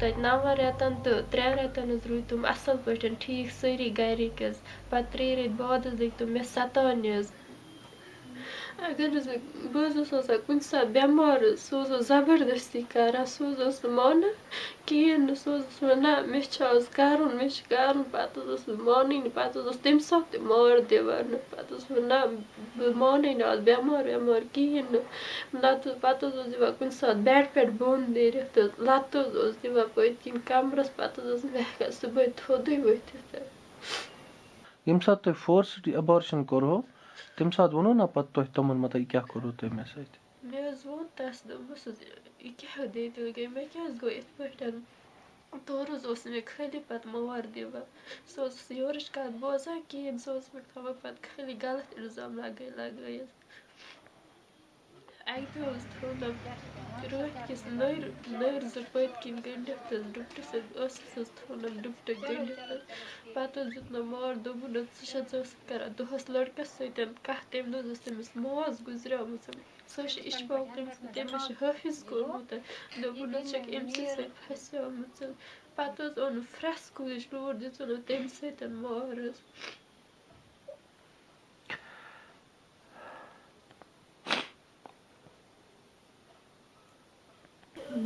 تَتہِ نَون رٮ۪تن تہٕ ترٛٮ۪ن رٮ۪تن حظ روٗدۍ تِم اَصٕل پٲٹھۍ ٹھیٖک سٲری گَرِکۍ حظ پَتہٕ ترٛیٚیہِ ریٚتۍ بعد حظ لٔگۍ تِم مےٚ سَتاونہِ حظ حظ بہٕ حظ ٲسٕس آسان کُنہِ ساتہٕ بٮ۪مار حظ سُہ حظ اوس زبردٔستی کَران سُہ حظ اوس نہٕ مانان کِہیٖنۍ نہٕ سُہ حظ اوس وَنان مےٚ چھُ آز کَرُن مےٚ چھُ کَرُن پَتہٕ حظ اوس نہٕ مانٲنی پَتہٕ حظ اوس تَمہِ ساتہٕ تہِ مار دِوان نہٕ پَتہٕ اوس وَنان بہٕ مانَے نہٕ آز بٮ۪مار وٮ۪مار کِہیٖنۍ نہٕ نَتہٕ پَتہٕ حظ اوس دِوان کُنہِ ساتہٕ بٮ۪ڈ پٮ۪ٹھ بۄن نیٖرِتھ تہٕ لَتہٕ حظ اوس دِوان پٔتۍ کِنۍ کَمرَس پَتہٕ حظ ٲسٕس بہٕ ہٮ۪کان صُبحٲے تھوٚدُے ؤتھِتھ مےٚ حظ حظ کیٛاہ حظ گوٚو یِتھ پٲٹھۍ تورٕ حظ اوس مےٚ خٲلی پَتہٕ مار دِوان سُہ اوس یورٕچ کَتھ بوزان کِہیٖنۍ سُہ اوس مےٚ تھاوان پَتہٕ خٲلی غلط اِلزام لَگٲے لَگٲیِتھ اَکہِ دۄہ حظ تھوٚونَم رٲتھۍ کِس نٔرۍ نٔرۍ زٕ پٔتۍ کِنۍ گٔنٛڈِتھ حظ ڈُپٹہٕ سۭتۍ ٲسَس حظ تھوٚونَم ڈُپٹہٕ گٔنٛڈِتھ حظ پَتہٕ حظ دیُتنَم مار دوٚپُن حظ ژٕ چھَکھ ژٕ ٲسٕکھ کَران دۄہَس لٔڑکَس سۭتۍ کَتھ تَمہِ دۄہ حظ ٲس تٔمِس ماس گُزریٛامٕژ سۄ حظ چھِ اِشفاق تٔمِس تٔمۍ حظ چھِ حٲفِظ کوٚرمُت دوٚپُن حظ چھَکھ أمۍسٕے سۭتۍ پَتہٕ حظ فرٛٮ۪س کُلِچ تَمہِ سۭتۍ مار حظ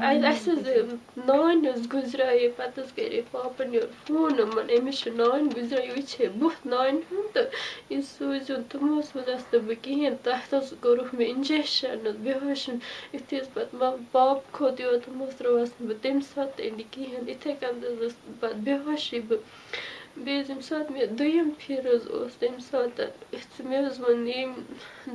اَسہِ حظ نانۍ حظ گُزریٛاے پَتہٕ حظ کَرے پاپَن یورٕ فون یِمَن أمِس چھِ نانۍ گُزریٛاے یہِ وٕچھے بُتھ نانہِ ہُنٛد تہٕ یہِ سوٗزِوُن تِمو حظ سوزہَس نہٕ بہٕ کِہیٖنۍ تَتھ حظ کوٚرُکھ مےٚ اِنجَکشَن حظ بےٚہوشن یُتھُے حظ پَتہٕ پاپہٕ کھوٚت یور تِمو حظ ترٛٲوہَس نہٕ بہٕ تَمہِ ساتہٕ تہِ أنِتھ کِہیٖنۍ یِتھَے کٔنۍ حظ ٲس پَتہٕ بےٚہوشی بہٕ بیٚیہِ حظ ییٚمہِ ساتہٕ مےٚ دوٚیِم پھِرِ حظ اوس تَمہِ ساتہٕ مےٚ حظ ووٚن ییٚمۍ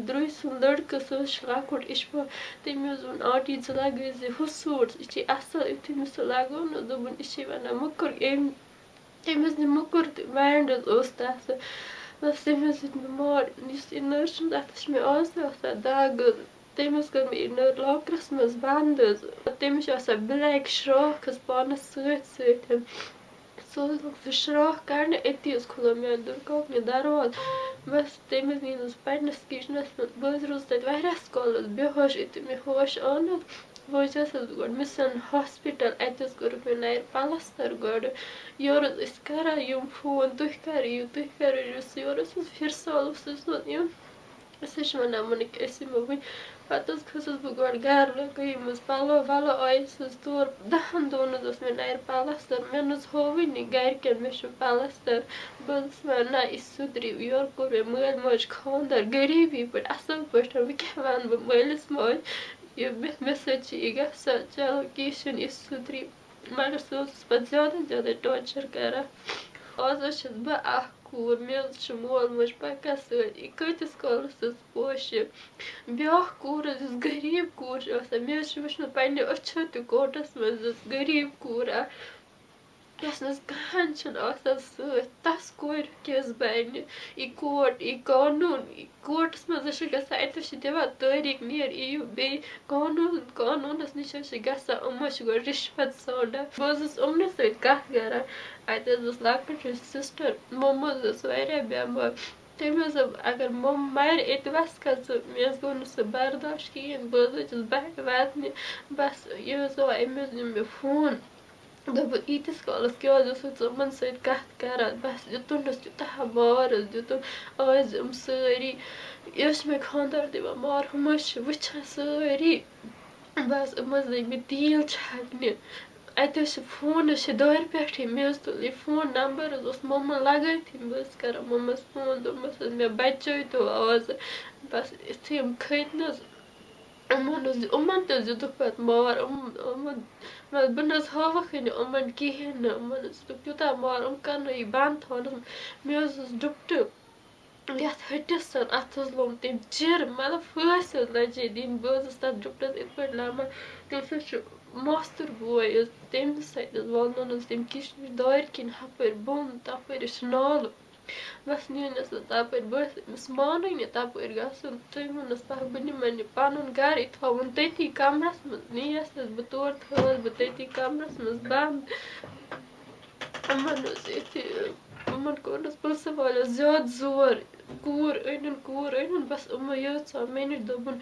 درٛوٚے سُنٛد لٔڑکہٕ سُہ حظ چھُ لۄکُٹ اِشفاق تٔمۍ حظ ووٚن آنٹی ژٕ لَگٲے زِ ہُہ سوٗٹ یہِ چھِ اَصٕل یُتھُے مےٚ سُہ لَگوو نہٕ دوٚپُن یہِ چھِ وَنان موٚکُر أمۍ تٔمۍ حظ نیوٗ موٚکُر تہِ بینٛڈ حظ اوس تَتھ تٔمۍ حظ دیُت مےٚ مار یُس یہِ نٔر چھُنہٕ تَتھ حظ چھِ مےٚ آز تہِ آسان دَگ حظ تٔمۍ حظ کٔر مےٚ یہِ نٔر لاکرَس منٛز بنٛد حظ تٔمِس چھِ آسان بٕلیک شرٛاکھ حظ پانَس سۭتۍ سۭتۍ سُہ حظ لوٚگ سُہ شرٛاکھ کَڑنہِ أتی حظ کھُلو میٛانہِ دُرکاکنہِ دَرواز بَس تٔمۍ حظ نیٖنَس پنٛنِس کِچنَس منٛز بہٕ حظ روٗزٕس تَتہِ واریاہَس کالَس بےٚہوش یُتھُے مےٚ ہوش نہٕ وٲژٕس حظ بہٕ گۄڈٕ مِسَن ہاسپِٹَل اَتہِ حظ کوٚرُکھ مےٚ نَرِ پَلَستَر گۄڈٕ یورٕ حظ ٲسۍ کَران یِم فون تُہۍ کَر یِیِو تُہۍ کَر یُس یورٕ حظ فِرسال أسۍ حظ چھِ وَنان یِمَن کہِ أسۍ یِمو وٕنۍ پَتہٕ حظ کھٔژٕس بہٕ گۄڈٕ گَرٕ لَگٲیِم حظ پَلو وَلو آیَس حظ تور دَہَن دۄہَن حظ اوس مےٚ نَرِ پَلَستَر مےٚ نہٕ حظ ہووٕے نہٕ گَرِکٮ۪ن مےٚ چھُ پَلَستَر بہٕ حظ ٲسٕس وَنان نہ یہِ سُدھرِ یورٕ کوٚر مےٚ مٲلۍ ماجہِ خانٛدَر غریٖبی پٲٹھۍ اَصٕل پٲٹھۍ وۄنۍ کیٛاہ وَنہٕ بہٕ مٲلِس ماجہِ یہِ مےٚ مےٚ سۭتۍ چھِ یہِ گژھان چلو کیٚنٛہہ چھُنہٕ یہِ سُدھرِ مگر سُہ اوس پَتہٕ زیادَے زیادَے ٹارچَر کَران آز حظ چھَس بہٕ اَکھ کوٗر مےٚ حظ چھُ مول موج پَکان سۭتۍ کۭتِس کالَس حظ پوشہِ بیٛاکھ کوٗر حظ یُس غریٖب کوٗر چھِ آسان مےٚ حظ چھُ وٕچھمُت پنٛنہِ أچھو تہِ کوٹَس منٛز حظ غریٖب کوٗر اَکھ یۄس نہٕ حظ کٕہۭنۍ چھِنہٕ آسان سۭتۍ تَس کورِ کیٛاہ حظ بَنہِ یہِ کوٹ یہِ قانوٗن یہِ کوٹَس منٛز حظ چھِ گژھان اَتہِ حظ چھِ دِوان تٲریٖخ نیر یِیِو بیٚیہِ قانوٗن قانوٗنَس نِش حظ چھِ گژھان یِم حظ چھِ گۄڈٕ رِشوَت ژھانٛڈان بہٕ حظ ٲسٕس یِمنٕے سۭتۍ کَتھ کَران اَتہِ حظ ٲس لۄکٕٹ ہِش سِسٹَر موٚمہٕ حظ ٲس واریاہ بٮ۪مار تٔمۍ حظ دوٚپ اگر موٚمہٕ مَرِ ییٚتہِ وَسہٕ کھا ژٕ مےٚ حظ گوٚو نہٕ سُہ برداش کِہیٖنۍ بہٕ حظ ؤژٕس بَٹہِ وَتنہِ بَس یہِ حظ آو أمۍ حظ نیوٗ مےٚ فون دوٚپُن ییٖتِس کالَس کیٛاہ حظ اوسُکھ ژٕ یِمَن سۭتۍ کَتھ کَران بَس دیُتُنَس تیوٗتاہ مار حظ دیُتُن آز یِم سٲری یہِ حظ چھِ مےٚ خانٛدار دِوان حظ چھِ وٕچھان سٲری بَس یِم حظ لٔگۍ مےٚ تیٖل چھَکنہِ اَتہِ حظ چھِ فون حظ چھِ دارِ پٮ۪ٹھٕے مےٚ حظ تُل یہِ فون نمبر حظ اوس موٚمَن لگٲیتھٕے بہٕ حظ کَران موٚمَس فون دوٚپمَس حظ مےٚ بَچٲیتو آزٕ بَس یُتھُے یِم کھٔتۍ نہٕ حظ یِمَن حظ یِمَن تہِ حظ دیُتُکھ پَتہٕ مار یِم یِمَن بہٕ نہٕ حظ ہٲوٕکھٕے نہٕ یِمَن کِہیٖنۍ نہٕ یِمَن حظ دیُتُکھ تیوٗتاہ مار یِم کَرنٲیِکھ بنٛد تھاونَس مےٚ حظ اوس ڈُپٹہٕ یَتھ ۂٹِس اَتھ حظ لوٚگ تٔمۍ چِر مطلب پھٲسۍ حظ لَجے دِنۍ بہٕ حظ ٲسٕس تَتھ ڈُپٹَس یِتھ پٲٹھۍ لَمان تٔمِس حظ چھُ ماستُر بوے حظ تٔمِس سۭتۍ حظ والنوٚن حظ تٔمۍ کِچنٕچ دارِ کِنۍ ہُپٲرۍ بۄن تَپٲرۍ حظ چھِ نالہٕ بَس بہٕ تَپٲرۍ بہٕ ٲسٕس أمِس مانٲنی تَپٲرۍ گژھُن تٔمۍ ووٚننَس پَتہٕ بہٕ یہِ پَنُن گَرٕ تھاوُن تٔتی کَمرَس منٛز نِیَس حظ بہٕ تور تھٲوَس بہٕ تٔتی کَمرَس منٛز بنٛد یِمَن یُتھُے یِمَن کوٚرنَس پٕلسہٕ والیو زیادٕ زور کوٗر أنِن کوٗر أنِن بَس یِمو یٲژاو مےٚ نِش دوٚپُن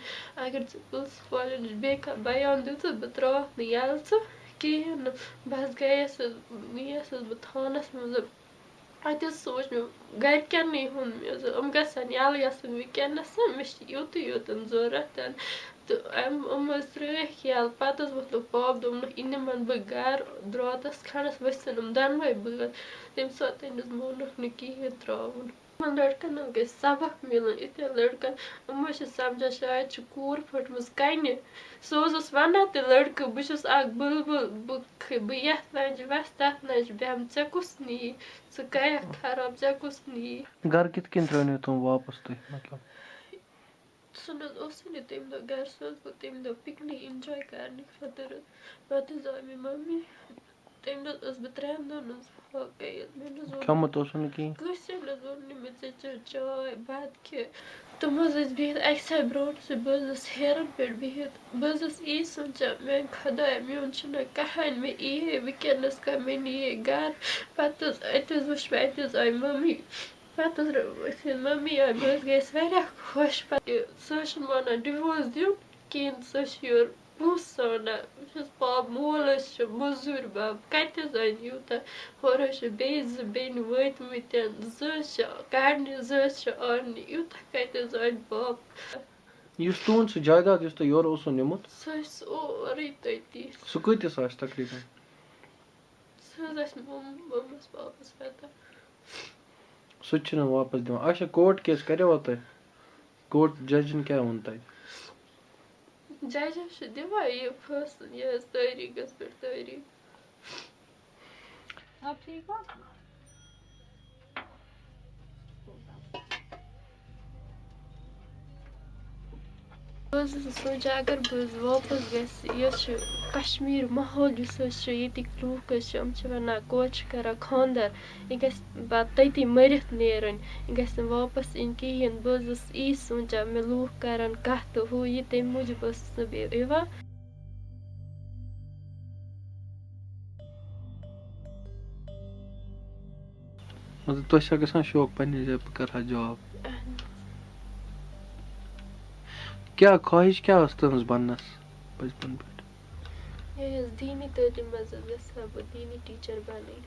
اگر ژٕ پٕلسہٕ والٮ۪ن نِش بیٚیہِ کانٛہہ بَیان دِژٕتھ بہٕ ترٛاوَکھ نہٕ یَلہٕ ژٕ کِہیٖنۍ نہٕ بہٕ حظ گٔیَس حظ بہٕ تھانَس منٛز اَتہِ حظ سوٗنٛچ مےٚ گَرِکٮ۪نٕے ہُنٛد مےٚ حظ یِم گژھن یَلہٕ گژھٕنۍ وٕنۍکٮ۪نَس مےٚ چھِ یُتُے یوتَن ضوٚرَتھ تہٕ اَمہِ یِم حظ ترٛٲیِکھ یَلہٕ پَتہٕ حظ ووٚتھُکھ پاپہٕ دوٚپنَکھ یہِ نِمَن بہٕ گَرٕ درٛاتَس کھَنٛڈَس ؤسِتھ یِم دۄنوَے بٲژ تَمہِ ساتہٕ حظ مونُکھ نہٕ کِہیٖنۍ ترٛاوُن یِمَن لٔڑکَن حظ گژھِ سبق مِلُن یِتھٮ۪ن لٔڑکَن یِم حظ چھِ سَمجان شاید چھِ کوٗر پھٔٹمٕژ کَنہِ سُہ حظ اوس وَنان تہِ لٔڑکہٕ بہٕ چھُس اَکھ بُلبُل بہٕ بہٕ یَتھ لَنٛجہِ وَسہٕ تَتھ لَنٛجہِ بیٚہمہٕ ژےٚ کُس نِیی ژٕ کَرٮ۪کھ خراب ژےٚ کُس نِیی گَرٕ کِتھ کٔنۍ ترٛٲونو تِم واپَس تُہۍ مطلب سُہ نہٕ حظ اوسُے نہٕ تَمہِ دۄہ گَرِ سُہ حظ گوٚو تَمہِ دۄہ پِکنِک اِنجاے کَرنہِ خٲطرٕ پَتہٕ حظ آے مےٚ مٔمی تَمہِ دۄہ ٲسٕس بہٕ ترٛٮ۪ن دۄہَن حظ فاقے یوت مےٚ نہٕ حظ کھیوٚمُت اوسوٕ نہٕ کِہیٖنۍ کٲنٛسے نہٕ حظ ووٚن نہٕ مےٚ ژےٚ چےٚ چاے بَتہٕ کھےٚ تِم حظ ٲسۍ بِہِتھ اَکہِ سایڈٕ برٛونٛٹھسٕے بہٕ حظ ٲسٕس ہیرَن پٮ۪ٹھ بِہِتھ بہٕ حظ ٲسٕس یی سونٛچان میٛانہِ خۄدایا میون چھُنہ کٕہۭنۍ مےٚ یی ہے وٕنۍکٮ۪نَس کانٛہہ مےٚ نِیے گَرٕ پَتہٕ حظ اَتہِ حظ وٕچھ مےٚ اَتہِ حظ آے مٔمی پَتہٕ حظ یُتھُے مٔمی آے بہٕ حظ گٔیَس واریاہ خۄش پَتہٕ سُہ حظ چھُنہٕ مانان ڈِووர்س دیُن کِہیٖنۍ سُہ چھِ یورٕ پونٛسہٕ ژھانٛڈان بہٕ چھَس پاپہٕ مول حظ چھِ مٔزوٗرۍ بَب کَتہِ حظ اَنہِ یوٗتاہ ہورٕ حظ چھِ بیٚیہِ زٕ بیٚنہِ وٲتۍمٕتٮ۪ن زٕ حظ چھِ کَڑنہِ زٕ حظ چھِ آنٛنہِ یوٗتاہ کَتہِ حظ اَنہِ باپ یُس تُہُنٛد سُہ جایداد یُس تۄہہِ یورٕ اوسوٕ نِمُت سُہ حظ چھِ سورُے تٔتی سُہ کۭتِس آسہِ تقریٖباً سُہ حظ آسہِ مۄمَس پاپَس پَتہ سُہ تہِ چھُنہٕ واپَس دِوان اچھا کوٹ کیس کَریوا تۄہہِ کوٹ جَجَن کیٛاہ ووٚن تۄہہِ جج حظ چھِ دِوان یہِ فٲصلہٕ یہِ تٲریٖخَس پٮ۪ٹھ تٲریٖخ بہٕ حظ ٲسٕس سونٛچان اگر بہٕ حظ واپَس گژھِ یہِ حظ چھُ کَشمیٖر ماحول یُس حظ چھُ ییٚتِکۍ لوٗکھ حظ چھِ یِم چھِ وَنان کورِ چھِ کَران خانٛدَر یہِ گژھِ پَتہٕ تٔتی مٔرِتھ نیرٕنۍ یہِ گژھِ نہٕ واپَس یِنۍ کِہیٖنۍ بہٕ حظ ٲسٕس یی سونٛچان مےٚ لوٗکھ کَرَن کَتھٕ ہُہ یہِ تَمہِ موٗجوٗب ٲسٕس نہٕ بہٕ یِوان کیٛاہ خٲہِش کیٛاہ ٲس تٕہٕنٛز بَننَس بَچپَن پٮ۪ٹھ یہِ حظ دیٖنی تعلیٖم منٛز حظ گژھٕ ہا بہٕ دیٖنی ٹیٖچَر بَنٕنۍ